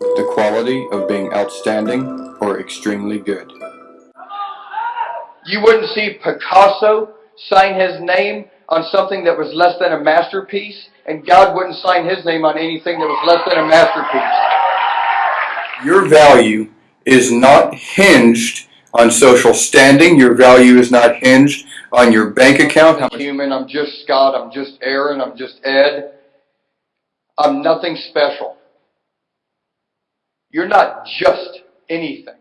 the quality of being outstanding or extremely good. You wouldn't see Picasso sign his name on something that was less than a masterpiece, and God wouldn't sign his name on anything that was less than a masterpiece. Your value is not hinged on social standing. Your value is not hinged on your bank account. I'm human, I'm just Scott, I'm just Aaron, I'm just Ed. I'm nothing special. You're not just anything.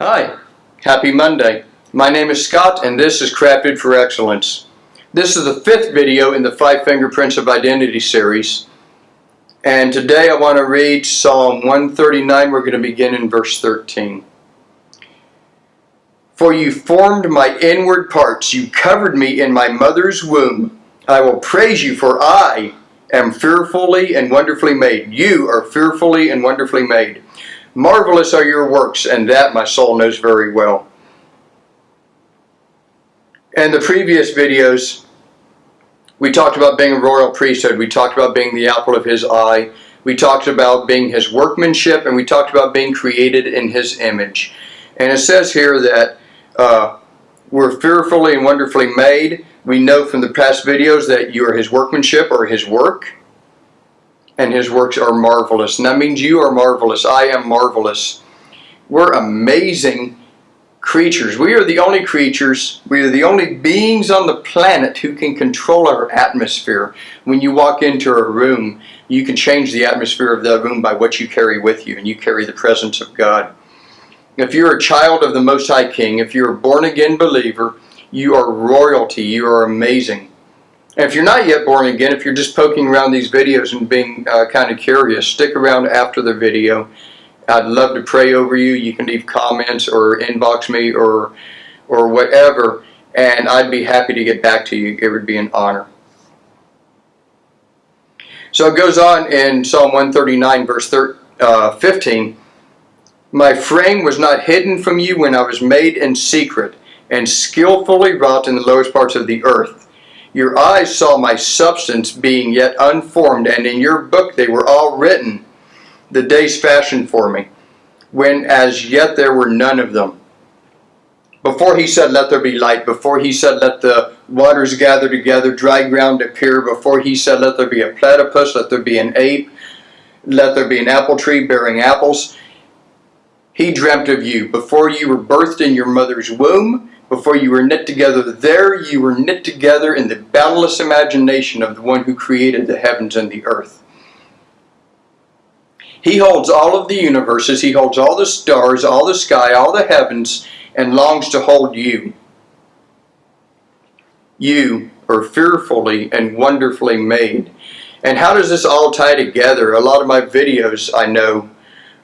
Hi, happy Monday. My name is Scott and this is Crafted for Excellence. This is the fifth video in the Five Fingerprints of Identity series. And today I want to read Psalm 139. We're going to begin in verse 13. For you formed my inward parts, you covered me in my mother's womb. I will praise you, for I am fearfully and wonderfully made. You are fearfully and wonderfully made. Marvelous are your works, and that my soul knows very well. In the previous videos, we talked about being a royal priesthood. We talked about being the apple of his eye. We talked about being his workmanship, and we talked about being created in his image. And it says here that uh, we're fearfully and wonderfully made. We know from the past videos that you are his workmanship or his work. And his works are marvelous. And that means you are marvelous. I am marvelous. We're amazing creatures. We are the only creatures, we are the only beings on the planet who can control our atmosphere. When you walk into a room, you can change the atmosphere of that room by what you carry with you, and you carry the presence of God. If you're a child of the Most High King, if you're a born-again believer, you are royalty. You are amazing. And if you're not yet born again, if you're just poking around these videos and being uh, kind of curious, stick around after the video. I'd love to pray over you. You can leave comments or inbox me or, or whatever, and I'd be happy to get back to you. It would be an honor. So it goes on in Psalm 139, verse uh, 15. My frame was not hidden from you when I was made in secret and skillfully wrought in the lowest parts of the earth. Your eyes saw my substance being yet unformed, and in your book they were all written, the days fashioned for me, when as yet there were none of them. Before he said, let there be light, before he said, let the waters gather together, dry ground appear, before he said, let there be a platypus, let there be an ape, let there be an apple tree bearing apples, he dreamt of you. Before you were birthed in your mother's womb, before you were knit together there, you were knit together in the boundless imagination of the one who created the heavens and the earth. He holds all of the universes, he holds all the stars, all the sky, all the heavens, and longs to hold you. You are fearfully and wonderfully made. And how does this all tie together? A lot of my videos, I know,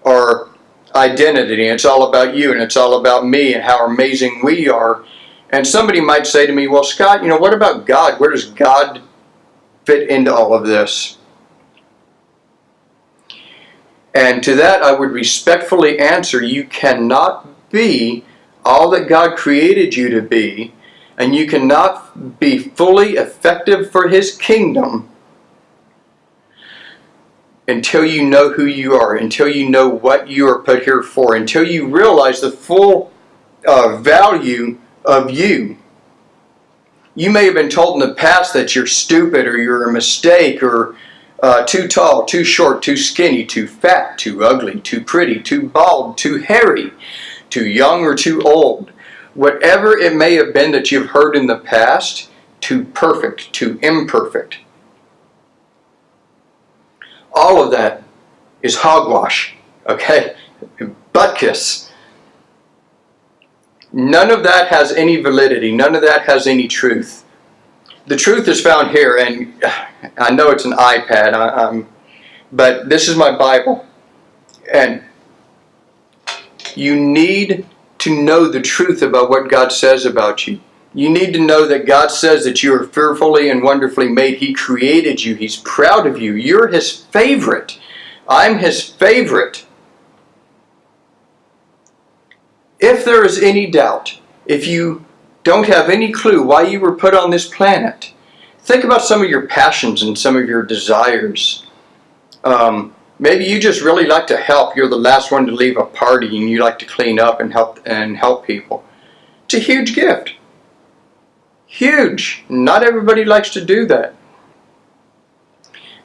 are identity. It's all about you and it's all about me and how amazing we are. And somebody might say to me, well, Scott, you know, what about God? Where does God fit into all of this? And to that I would respectfully answer, you cannot be all that God created you to be, and you cannot be fully effective for His kingdom until you know who you are, until you know what you are put here for, until you realize the full uh, value of you. You may have been told in the past that you're stupid or you're a mistake or uh, too tall, too short, too skinny, too fat, too ugly, too pretty, too bald, too hairy, too young or too old. Whatever it may have been that you've heard in the past, too perfect, too imperfect all of that is hogwash, okay? Butt kiss. None of that has any validity. None of that has any truth. The truth is found here, and I know it's an iPad, I, but this is my Bible. And you need to know the truth about what God says about you. You need to know that God says that you are fearfully and wonderfully made. He created you. He's proud of you. You're His favorite. I'm His favorite. If there is any doubt, if you don't have any clue why you were put on this planet, think about some of your passions and some of your desires. Um, maybe you just really like to help. You're the last one to leave a party and you like to clean up and help and help people. It's a huge gift. Huge. Not everybody likes to do that.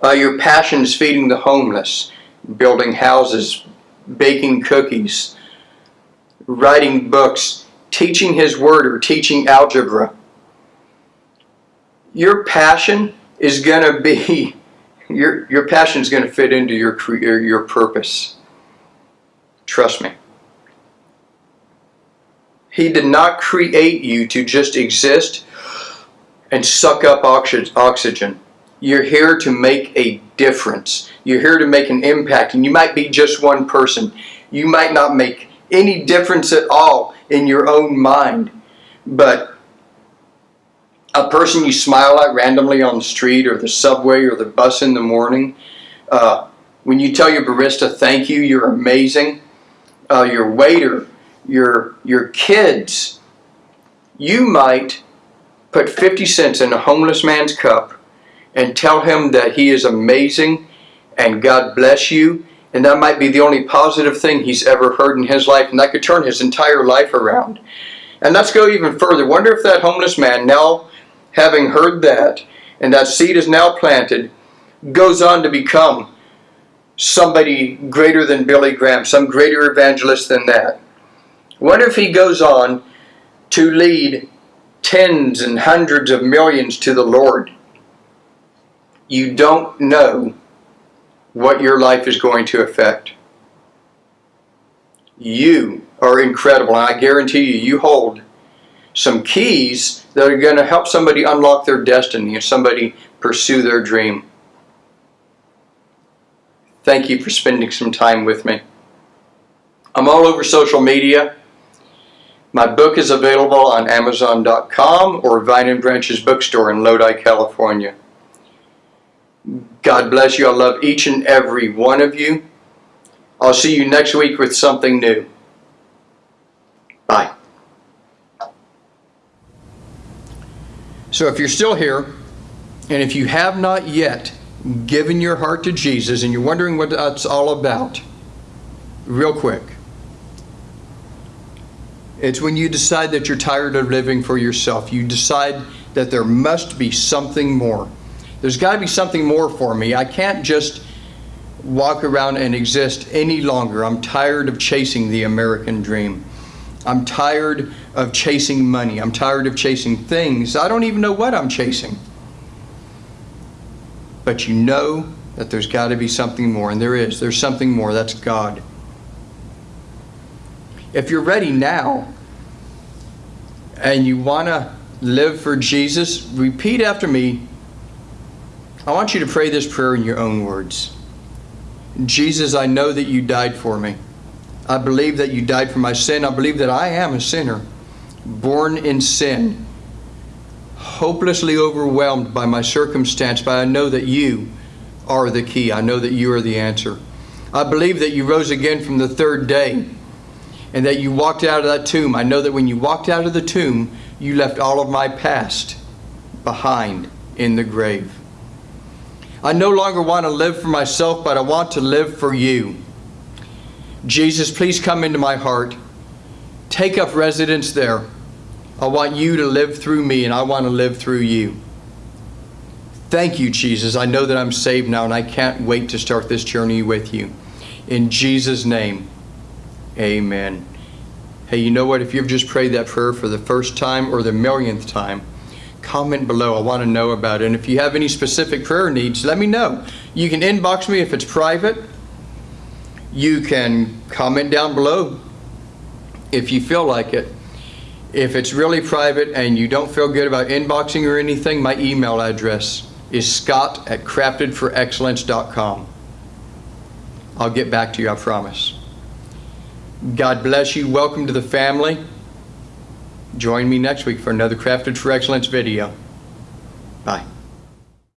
Uh, your passion is feeding the homeless, building houses, baking cookies, writing books, teaching His Word, or teaching algebra. Your passion is going to be your your passion is going to fit into your career, your purpose. Trust me. He did not create you to just exist and suck up oxygen. You're here to make a difference. You're here to make an impact, and you might be just one person. You might not make any difference at all in your own mind, but a person you smile at randomly on the street or the subway or the bus in the morning, uh, when you tell your barista thank you, you're amazing, uh, your waiter, your, your kids, you might put 50 cents in a homeless man's cup and tell him that he is amazing and God bless you. And that might be the only positive thing he's ever heard in his life, and that could turn his entire life around. And let's go even further. Wonder if that homeless man, now having heard that, and that seed is now planted, goes on to become somebody greater than Billy Graham, some greater evangelist than that. Wonder if he goes on to lead tens and hundreds of millions to the Lord. You don't know what your life is going to affect. You are incredible, and I guarantee you, you hold some keys that are going to help somebody unlock their destiny and somebody pursue their dream. Thank you for spending some time with me. I'm all over social media. My book is available on Amazon.com or Vine and Branches Bookstore in Lodi, California. God bless you. I love each and every one of you. I'll see you next week with something new. Bye. So if you're still here, and if you have not yet given your heart to Jesus and you're wondering what that's all about, real quick. It's when you decide that you're tired of living for yourself. You decide that there must be something more. There's got to be something more for me. I can't just walk around and exist any longer. I'm tired of chasing the American dream. I'm tired of chasing money. I'm tired of chasing things. I don't even know what I'm chasing. But you know that there's got to be something more, and there is. There's something more. That's God. If you're ready now and you want to live for Jesus, repeat after me. I want you to pray this prayer in your own words. Jesus, I know that you died for me. I believe that you died for my sin. I believe that I am a sinner, born in sin, hopelessly overwhelmed by my circumstance, but I know that you are the key. I know that you are the answer. I believe that you rose again from the third day and that you walked out of that tomb. I know that when you walked out of the tomb, you left all of my past behind in the grave. I no longer want to live for myself, but I want to live for you. Jesus, please come into my heart. Take up residence there. I want you to live through me, and I want to live through you. Thank you, Jesus. I know that I'm saved now, and I can't wait to start this journey with you. In Jesus' name, amen. Hey, you know what? If you've just prayed that prayer for the first time or the millionth time, comment below. I want to know about it. And if you have any specific prayer needs, let me know. You can inbox me if it's private. You can comment down below if you feel like it. If it's really private and you don't feel good about inboxing or anything, my email address is scott at craftedforexcellence.com. I'll get back to you, I promise. God bless you. Welcome to the family. Join me next week for another Crafted for Excellence video. Bye.